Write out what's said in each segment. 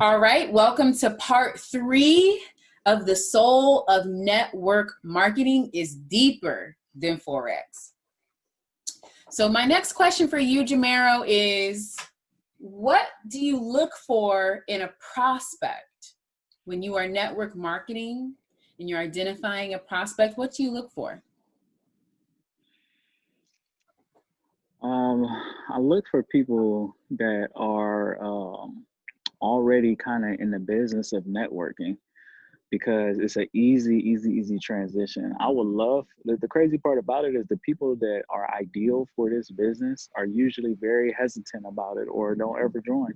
All right, welcome to part three of the soul of network marketing is deeper than Forex. So my next question for you, Jamero, is what do you look for in a prospect when you are network marketing and you're identifying a prospect? What do you look for? Um, I look for people that are um, already kind of in the business of networking because it's an easy, easy, easy transition. I would love the, the crazy part about it is the people that are ideal for this business are usually very hesitant about it or don't ever join.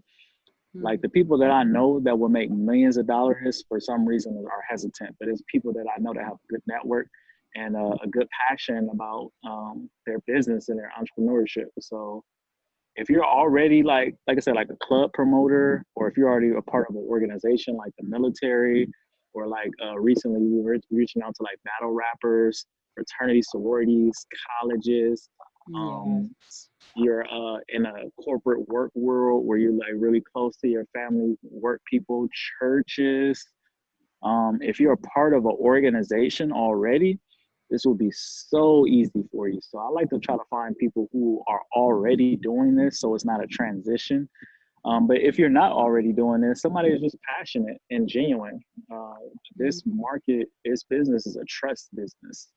Like the people that I know that will make millions of dollars for some reason are hesitant, but it's people that I know that have a good network and a, a good passion about um, their business and their entrepreneurship. So if you're already like like I said, like a club promoter, or if you're already a part of an organization like the military, or like uh, recently we were reaching out to like battle rappers, fraternity sororities, colleges. Um, you're uh, in a corporate work world where you're like really close to your family, work people, churches. Um, if you're a part of an organization already, this will be so easy for you. So I like to try to find people who are already doing this so it's not a transition. Um, but if you're not already doing this, somebody is just passionate and genuine. Uh, this market, this business is a trust business.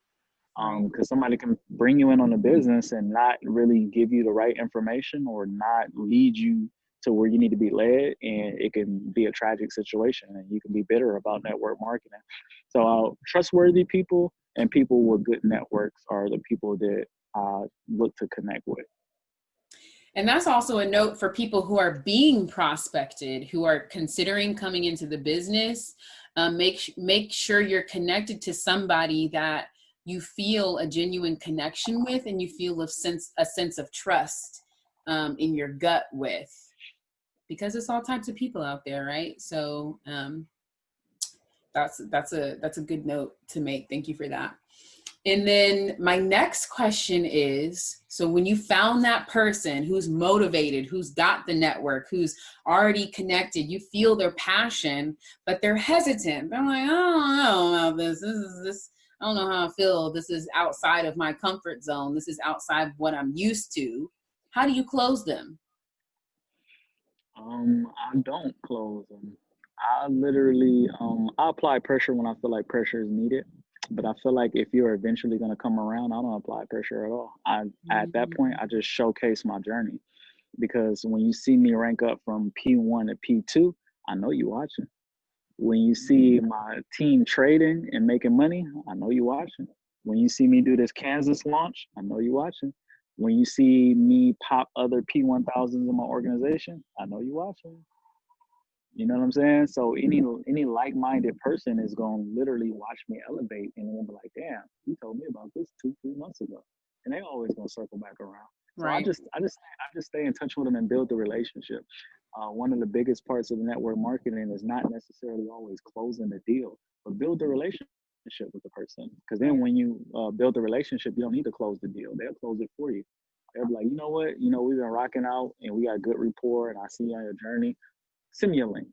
Because um, somebody can bring you in on the business and not really give you the right information or not lead you to where you need to be led, and it can be a tragic situation, and you can be bitter about network marketing. So, uh, trustworthy people and people with good networks are the people that uh, look to connect with. And that's also a note for people who are being prospected, who are considering coming into the business. Um, make make sure you're connected to somebody that you feel a genuine connection with, and you feel a sense a sense of trust um, in your gut with, because it's all types of people out there, right? So um, that's that's a that's a good note to make. Thank you for that. And then my next question is, so when you found that person who's motivated, who's got the network, who's already connected, you feel their passion, but they're hesitant. They're like, I don't know about this. This is this. I don't know how I feel. This is outside of my comfort zone. This is outside of what I'm used to. How do you close them? Um, I don't close them. I literally um I apply pressure when I feel like pressure is needed. But I feel like if you're eventually gonna come around, I don't apply pressure at all. I mm-hmm. at that point I just showcase my journey. Because when you see me rank up from P1 to P2, I know you watching. When you see mm-hmm. my team trading and making money, I know you watching. When you see me do this Kansas launch, I know you watching. When you see me pop other P1000s in my organization, I know you watching. You know what I'm saying? So any any like-minded person is gonna literally watch me elevate and then be like, damn, you told me about this two, three months ago. And they always gonna circle back around. So right. I just I just I just stay in touch with them and build the relationship. Uh, one of the biggest parts of the network marketing is not necessarily always closing the deal, but build the relationship with the person. Because then when you uh, build the relationship, you don't need to close the deal. They'll close it for you. They'll be like, you know what? You know, we've been rocking out and we got good rapport and I see you on your journey send me a link.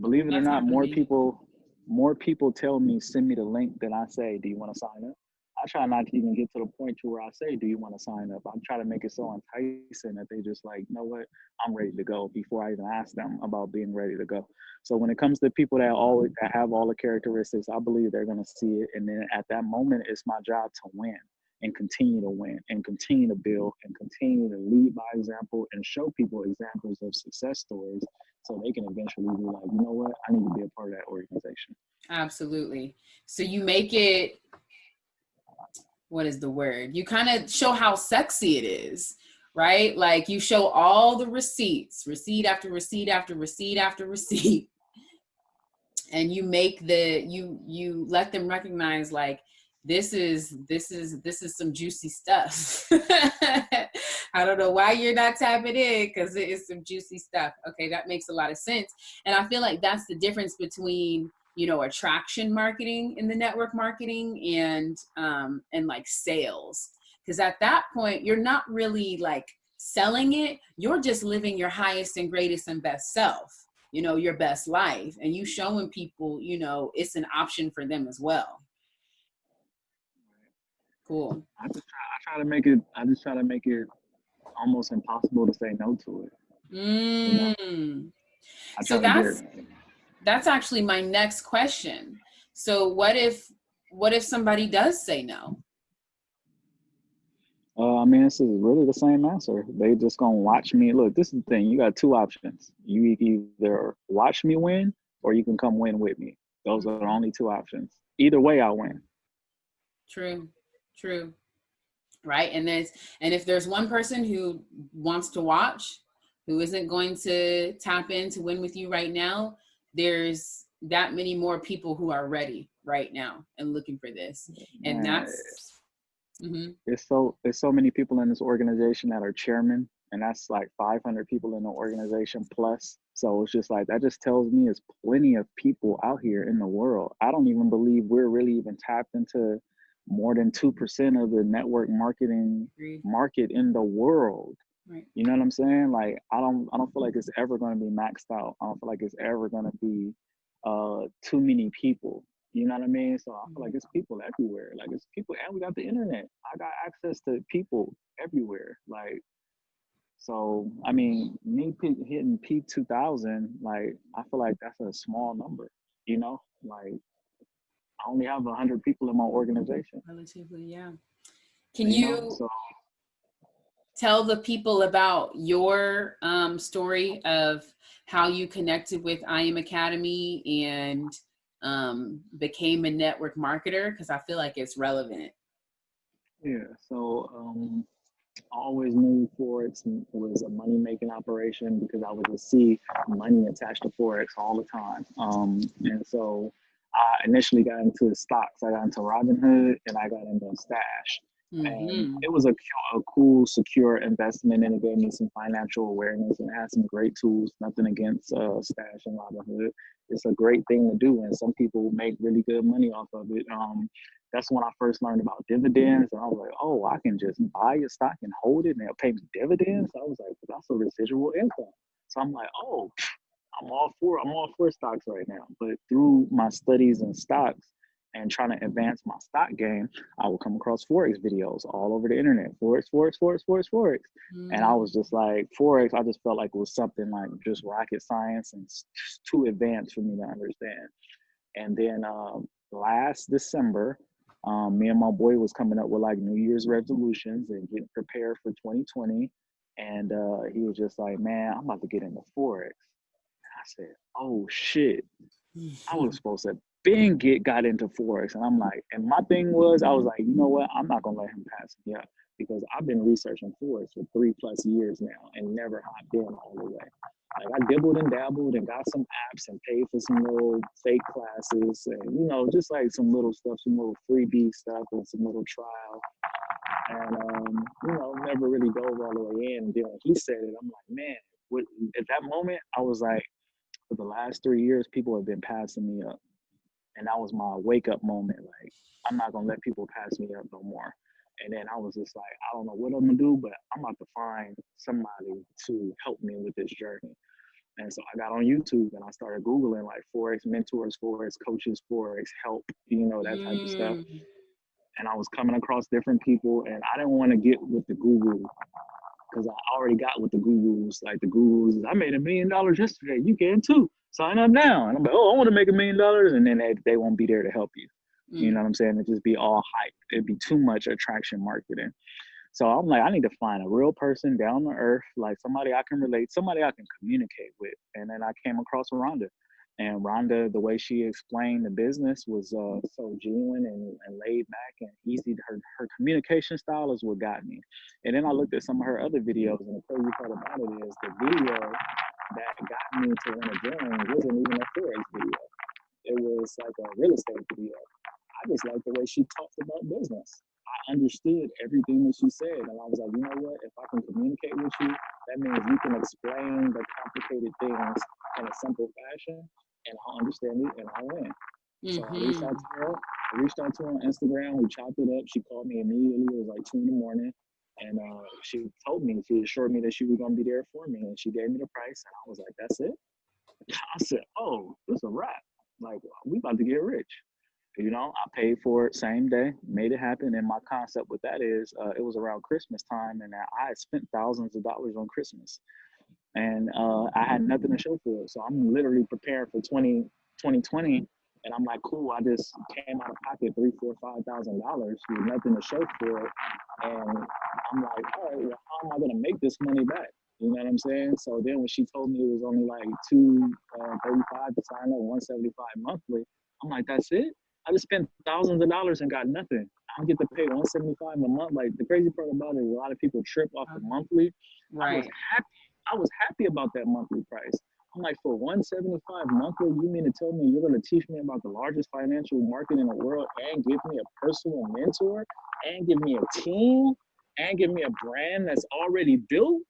Believe it That's or not, more people more people tell me send me the link than I say, do you want to sign up? I try not to even get to the point to where I say, do you want to sign up? I'm trying to make it so enticing that they just like, you know what, I'm ready to go before I even ask them about being ready to go. So when it comes to people that always that have all the characteristics, I believe they're gonna see it. And then at that moment, it's my job to win and continue to win and continue to build and continue to lead by example and show people examples of success stories so they can eventually be like, you know what, I need to be a part of that organization. Absolutely. So you make it, what is the word? You kind of show how sexy it is, right? Like you show all the receipts, receipt after receipt after receipt after receipt. And you make the, you, you let them recognize like, this is this is this is some juicy stuff. I don't know why you're not tapping in because it is some juicy stuff. Okay that makes a lot of sense. And i feel like that's the difference between you know attraction marketing in the network marketing and um and like sales. Because at that point you're not really like selling it. You're just living your highest and greatest and best self you know, your best life. And you showing people, you know, it's an option for them as well. Cool. I just try, I try to make it, I just try to make it almost impossible to say no to it. Mm. You know? So that's, that's actually my next question. So what if, what if somebody does say no? Uh, I mean, this is really the same answer. They just gonna watch me. Look, this is the thing. You got two options. You either watch me win, or you can come win with me. Those are the only two options. Either way, I win. True, true. Right, and there's and if there's one person who wants to watch, who isn't going to tap in to win with you right now, there's that many more people who are ready right now and looking for this, and that's Mm-hmm. It's so there's so many people in this organization that are chairman, and that's like 500 people in the organization plus. So it's just like that just tells me it's plenty of people out here in the world. I don't even believe we're really even tapped into more than two percent of the network marketing market in the world. Right. You know what I'm saying? Like I don't I don't feel like it's ever going to be maxed out. I don't feel like it's ever going to be uh too many people you know what I mean? So I feel like it's people everywhere. Like it's people, and we got the internet. I got access to people everywhere. Like, so I mean, me hitting P two thousand, like I feel like that's a small number. You know, like I only have hundred people in my organization. Relatively, yeah. Can you, know, so, tell the people about your um, story of how you connected with IM Academy and um, became a network marketer? Because I feel like it's relevant. Yeah, so um, I always knew Forex was a money making operation because I would see money attached to Forex all the time. Um, and so I initially got into stocks. I got into Robinhood and I got into Stash. Mm-hmm. And it was a, a cool, secure investment, and it gave me some financial awareness and had some great tools. Nothing against uh, Stash and Robinhood. It's a great thing to do, and some people make really good money off of it. Um, that's when I first learned about dividends, and I was like, oh, I can just buy a stock and hold it, and they'll pay me dividends. I was like, that's a residual income. So I'm like, oh, I'm all for I'm all for stocks right now. But through my studies in stocks, and trying to advance my stock game, I would come across Forex videos all over the internet. Forex, Forex, Forex, Forex, Forex. Mm. And I mm. was just like, Forex, I just felt like it was something like just rocket science and too advanced for me to understand. And then um, last December, um, me and my boy was coming up with like New Year's resolutions and getting prepared for 2020. And uh, he was just like, man, I'm about to get into Forex. I said, oh shit. I was supposed to Ben get got into forex, and I'm like, and my thing was, I was like, you know what? I'm not gonna let him pass me up because I've been researching forex for three plus years now and never hopped in all the way. Like I dibbled and dabbled and got some apps and paid for some little fake classes and you know just like some little stuff, some little freebie stuff and some little trial. And um, you know, never really dove all the way in. And then when he said it, I'm like, man, at that moment, I was like, for the last three years, people have been passing me up and that was my wake up moment. Like, I'm not gonna let people pass me up no more. And then I was just like, I don't know what I'm gonna do, but I'm about to find somebody to help me with this journey. And so I got on YouTube and I started Googling like Forex mentors, Forex coaches, Forex help, you know, that type mm. of stuff. Mm. And I was coming across different people and I didn't want to get with the Google because I already got with the gurus. Like the gurus, I made a million dollars yesterday. You can too. Sign up now. And I'm like, oh, I want to make a million dollars, and then they, they won't be there to help you. Mm. You know what I'm saying? It just be all hype. It'd be too much attraction marketing. So I'm like, I need to find a real person down to earth, like somebody I can relate, somebody I can communicate with. And then I came across Rhonda. And Rhonda, the way she explained the business was uh, so genuine and, and, laid back and easy. Her her communication style is what got me. And then I looked at some of her other videos, and the crazy part about it is the video that got me to want to join wasn't even a forex video. It was like a real estate video. I just liked the way she talked about business. I understood everything that she said, and I was like, you know what? If I can communicate with you, that means you can explain the complicated things in a simple fashion and I'll understand it and I'll win. Mm-hmm. So I reached out to her. I reached out to her on Instagram. We chopped it up. She called me immediately. It was like two in the morning. And uh, she told me, she assured me that she was going to be there for me. And she gave me the price. And I was like, that's it. I said, oh, this a wrap. Like we about to get rich. You know, I paid for it same day, made it happen. And my concept with that is, uh, it was around Christmas time, and I had spent thousands of dollars on Christmas, and uh, I had nothing to show for it. So I'm literally preparing for 20, 2020, and I'm like, cool. I just came out of pocket three, four, five thousand dollars with nothing to show for it, and I'm like, all right, well, how am I gonna make this money back? You know what I'm saying? So then when she told me it was only like two uh, 35 to sign up, 175 monthly, I'm like, that's it? I just spent thousands of dollars and got nothing. I get to pay 175 a month. Like the crazy part about it is a lot of people trip off the monthly. Right. I was happy. I was happy about that monthly price. I'm like, for 175 monthly, you mean to tell me you're gonna teach me about the largest financial market in the world and give me a personal mentor and give me a team and give me a brand that's already built?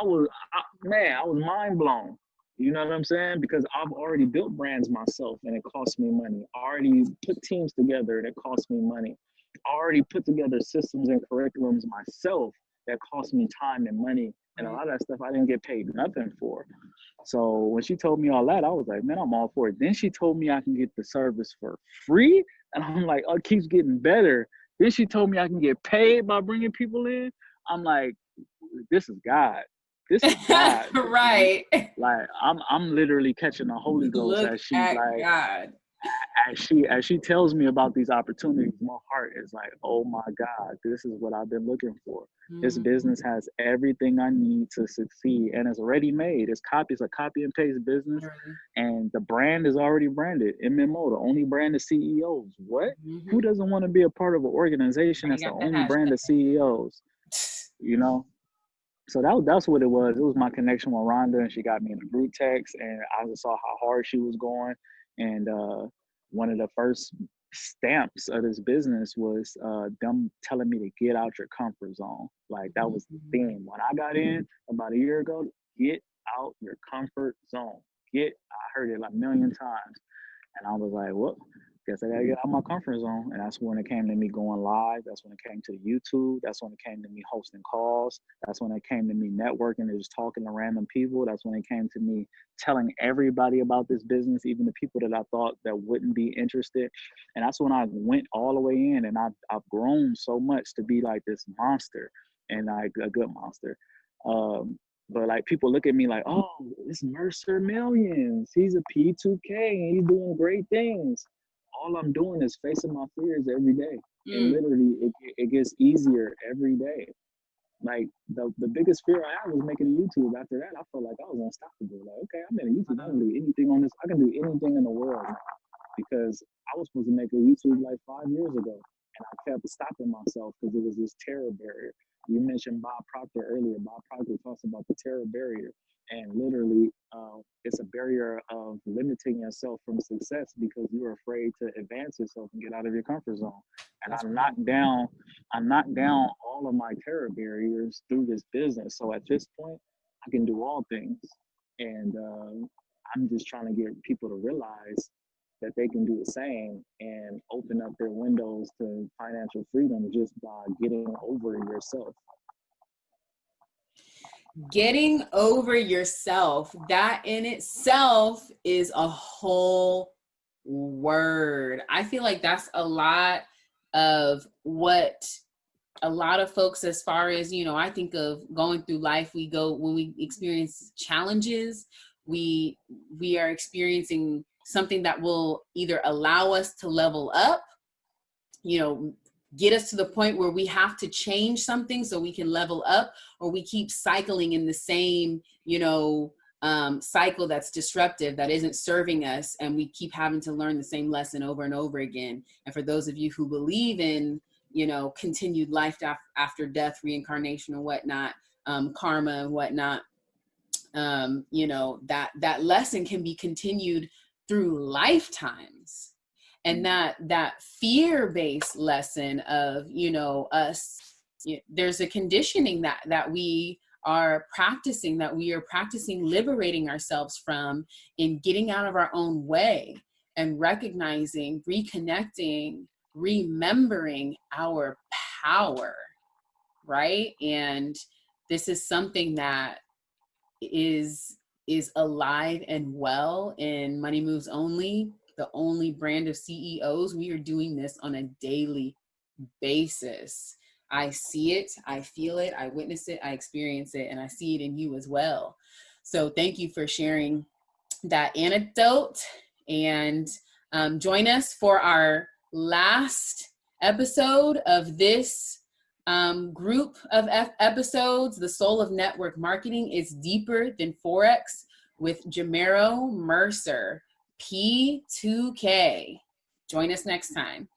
I was I, man, I was mind blown. You know what I'm saying? Because I've already built brands myself and it costs me money. I already put teams together and it costs me money. I already put together systems and curriculums myself that cost me time and money. And a lot of that stuff I didn't get paid nothing for. So when she told me all that, I was like, man, I'm all for it. Then she told me I can get the service for free. And I'm like, oh, it keeps getting better. Then she told me I can get paid by bringing people in. I'm like, this is God. This is God. right. Like I'm I'm literally catching the Holy Ghost Look as she like God. As she as she tells me about these opportunities, my heart is like, oh my God, this is what I've been looking for. Mm-hmm. This business has everything I need to succeed and it's already made. It's copy, it's a copy and paste business. Mm-hmm. And the brand is already branded. MMO, the only brand of CEOs. What? Mm-hmm. Who doesn't want to be a part of an organization that's the only brand of CEOs? You know? so that that's what it was. It was my connection with Rhonda, and she got me in a group text, and I just saw how hard she was going. And uh, one of the first stamps of this business was uh, them telling me to get out your comfort zone. Like that was the mm-hmm. theme when I got in about a year ago. Get out your comfort zone. Get. I heard it like a million times, and I was like, "What? Guess I gotta get out my comfort zone. And that's when it came to me going live. That's when it came to YouTube. That's when it came to me hosting calls. That's when it came to me networking and just talking to random people. That's when it came to me telling everybody about this business, even the people that I thought that wouldn't be interested. And that's when I went all the way in and I've, I've grown so much to be like this monster and like a good monster. Um, but like people look at me like, oh, it's Mercer Millions. He's a P2K and he's doing great things all I'm doing is facing my fears every day. Mm. And literally, it, it gets easier every day. Like the, the biggest fear I had was making a YouTube. After that, I felt like I was unstoppable. Like, okay, I'm in a YouTube. I can do anything on this. I can do anything in the world because I was supposed to make a YouTube like five years ago, and I kept stopping myself because it was this terror barrier. You mentioned Bob Proctor earlier. Bob Proctor talks about the terror barrier and literally uh, it's a barrier of limiting yourself from success because you're afraid to advance yourself and get out of your comfort zone. And i knocked down i knocked down all of my terror barriers through this business. So at this point i can do all things. And uh, i'm just trying to get people to realize that they can do the same and open up their windows to financial freedom just by getting over yourself. Getting over yourself that in itself is a whole word. I feel like that's a lot of what a lot of folks as far as you know i think of going through life we go when we experience challenges we we are experiencing something that will either allow us to level up you know get us to the point where we have to change something so we can level up or we keep cycling in the same you know um, cycle that's disruptive that isn't serving us and we keep having to learn the same lesson over and over again. And for those of you who believe in you know continued life after death reincarnation and whatnot um, karma and whatnot um, you know that that lesson can be continued through lifetimes and mm-hmm. that that fear-based lesson of you know us you know, there's a conditioning that that we are practicing that we are practicing liberating ourselves from in getting out of our own way and recognizing reconnecting remembering our power right and this is something that is is alive and well in Money Moves Only, the only brand of CEOs. We are doing this on a daily basis. I see it, I feel it, I witness it, I experience it, and I see it in you as well. So thank you for sharing that anecdote and um, join us for our last episode of this um, group of episodes. The Soul of Network Marketing is deeper than Forex with Jamero Mercer, P2K. Join us next time.